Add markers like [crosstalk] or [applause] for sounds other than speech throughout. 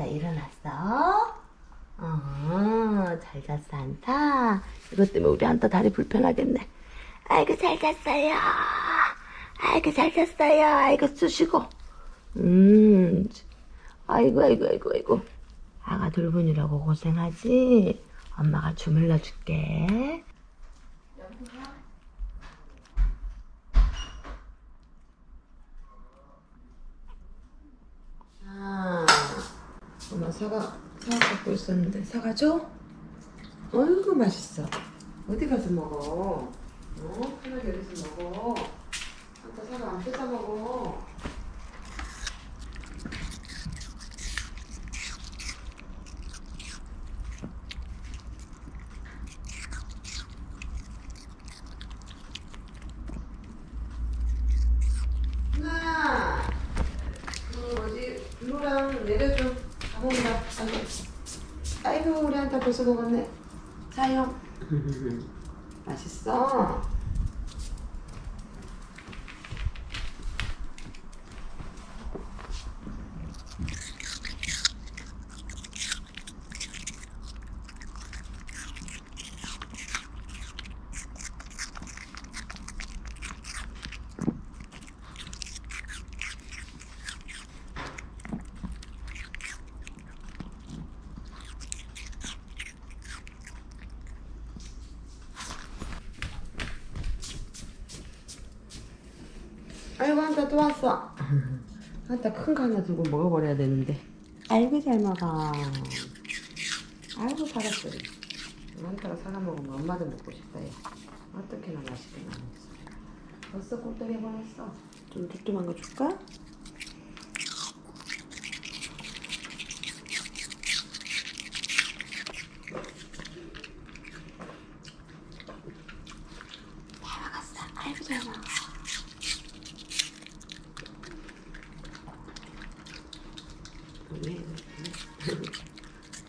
한타 일어났어? 어, 잘 잤어, 한타. 이것 때문에 우리 한타 다리 불편하겠네. 아이고, 잘 잤어요. 아이고, 잘 잤어요. 아이고, 쑤시고. 음, 아이고, 아이고, 아이고, 아이고. 아가 돌보느라고 고생하지? 엄마가 주물러 줄게. 아, 엄마 사과, 사과 갖고 있었는데 사과 줘? 어이구 맛있어. 어디 가서 먹어? 어? 편하게 여기서 먹어. 아까 사과 안 뜯어 먹어. 누나, 그 뭐지 루랑 내려줘. 다 먹는다. 아이고, 우리 한타 벌써 먹었네. 사용. [laughs] 맛있어. 아이고 한타 또 왔어. 한타 큰 거 하나 들고 먹어버려야 되는데. 아이고 잘 먹어. 아이고 살았어. 한타가 사과 먹으면 엄마도 먹고 싶다. 얘. 어떻게나 맛있게 나왔어. 벌써 꼴떡이 버렸어. 좀 두툼한 거 줄까? 잘 먹었어. 아이고 잘 먹어.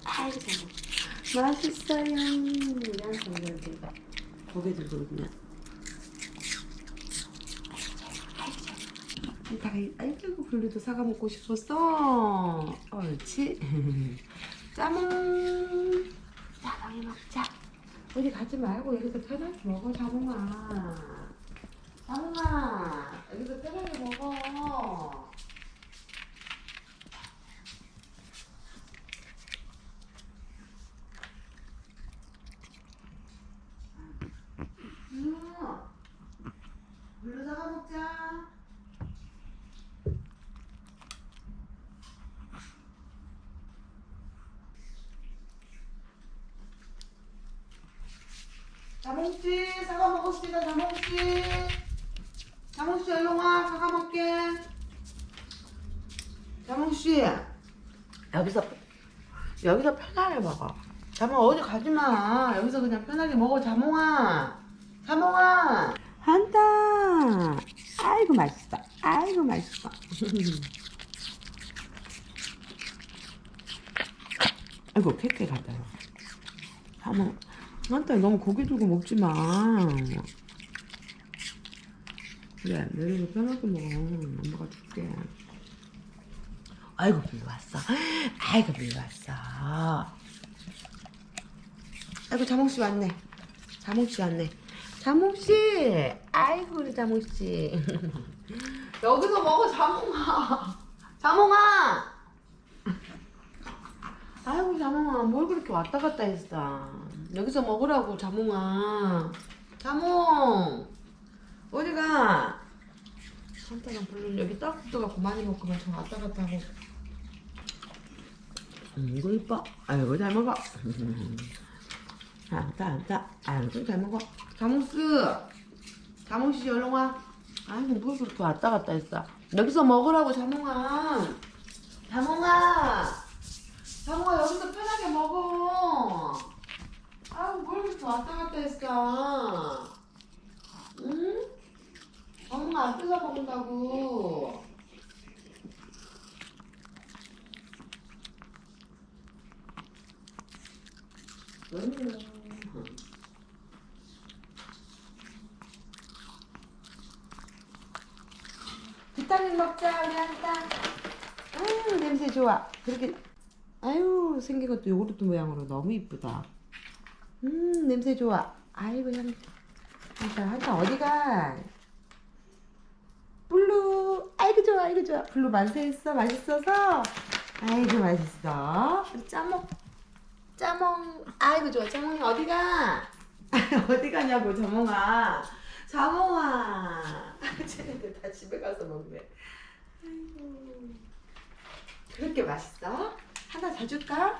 아이고 잘 먹어. 맛있어요. 이런 성격이 고개 들고 그냥. 아이고 블루도 사과 먹고 싶었어. 옳지. [laughs] 짜몽. 짜몽이 먹자. 어디 가지 말고 여기서 편하게 먹어 자몽아. 자몽아 여기서 편하게 먹어. 블루. 블루 사과 먹자. 자몽씨 사과 먹읍시다 자몽씨. 자몽씨 와 사과 먹게. 자몽씨 여기서 여기서 편하게 먹어. 자몽 어디 가지마. 여기서 그냥 편하게 먹어 자몽아. 자몽아. 한다. 아이고 맛있어. 아이고 맛있어. [laughs] 아이고 케이크 갖다 줘. 자몽 한타 너무 고기 들고 먹지 마. 그래, 내려서 편하게 먹어. 엄마가 줄게. 아이고, 빌 왔어. 아이고, 빌 왔어. 아이고, 자몽씨 왔네. 자몽씨 왔네. 자몽씨! 아이고, 우리 자몽씨. [laughs] 여기서 먹어, 자몽아. 자몽아! 아이고, 자몽아. 뭘 그렇게 왔다 갔다 했어. 여기서 먹으라고 자몽아. 자몽! 어디가? 산타랑 불른 여기 딱 붙어갖고 많이 먹고만 좀 왔다 갔다 하고. 음, 이거 이뻐. 아이고 잘 먹어. 안다 안다 아이고 잘 먹어. 자몽스 자몽씨 얼른 와. 아이고 뭘 그렇게 왔다 갔다 했어. 여기서 먹으라고 자몽아. 자몽아! 자몽아 여기서 편하게 먹어 아우 뭘 그렇게 왔다 갔다 했어 응? 엄마 안 뜯어 먹는다고 비타민 먹자 우리 한타. 아유 냄새 좋아. 그렇게 아유 생긴 것도 요구르트 모양으로 너무 이쁘다. 음 냄새 좋아. 아이고 향. 한타 한타 어디가? 블루. 아이고 좋아 아이고 좋아. 블루 만세했어 맛있어서. 아이고 맛있어. 우리 짜몽. 짜몽. 아이고 좋아 짜몽이 어디가? [laughs] 어디 가냐고 자몽아. 자몽아. [laughs] 쟤네들 다 집에 가서 먹네. 아이고. 그렇게 맛있어? 하나 더 줄까?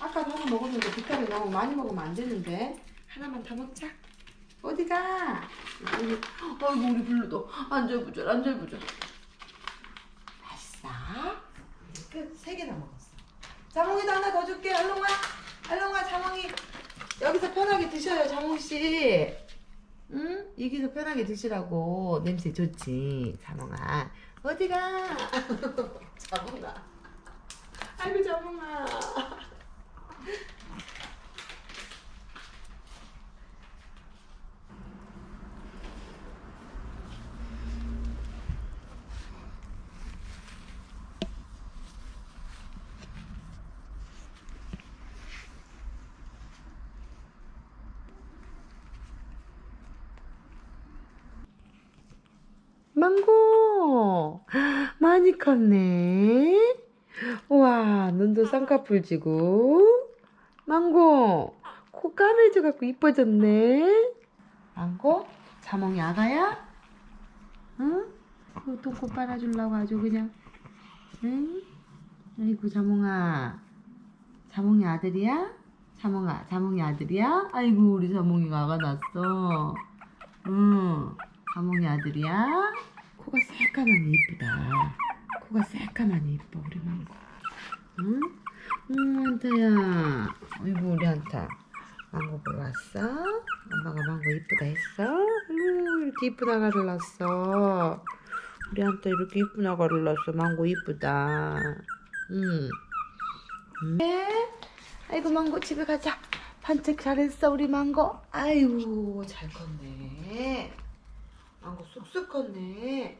아까도 하나 먹었는데 비타민 너무 많이 먹으면 안 되는데 하나만 더 먹자. 어디가? 우리, 아이고 우리 블루도 안절부절 안절부절. 맛있어? 끝세 개나 먹었어. 자몽이도 하나 더 줄게. 얼른 와 자몽이. 여기서 편하게 드셔요 자몽 씨. 응? 여기서 편하게 드시라고 냄새 좋지 자몽아. 어디가? [laughs] 자몽아. 아이고 자몽아. 망고 많이 컸네. 우와 눈도 쌍꺼풀 지고 망고 코 까매져 갖고 이뻐졌네. 망고 자몽이 아가야? 응? 그 똥꼬 빨아주려고 아주 그냥 응? 아이고 자몽아 자몽이 아들이야? 자몽아 자몽이 아들이야? 아이고 우리 자몽이가 아가 났어. 응. 자몽이 아들이야? 코가 새까만이 이쁘다. 코가 새까만이 이뻐 우리 망고. 응? 응 한타야. 아이고 우리 한타. 망고 보러 왔어? 엄마가 망고 이쁘다 했어? 응 이렇게 이쁜 아가를 낳았어. 우리 한타 이렇게 이쁜 아가를 낳았어. 망고 이쁘다. 응. 응. 네? 아이고 망고 집에 가자. 산책 잘했어 우리 망고. 아이고 잘 컸네. 망고 쑥쑥 컸네.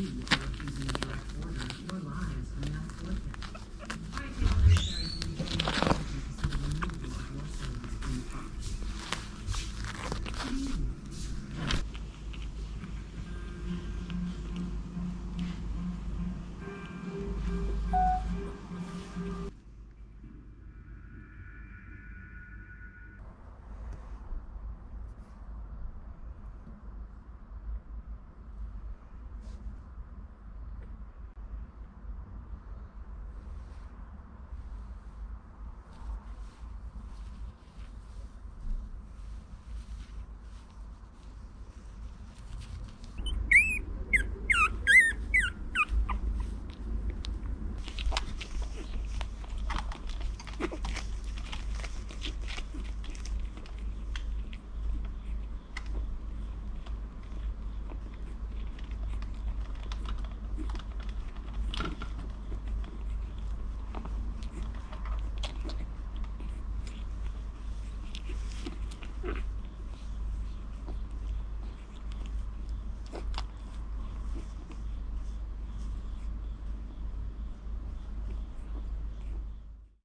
Mm-hmm.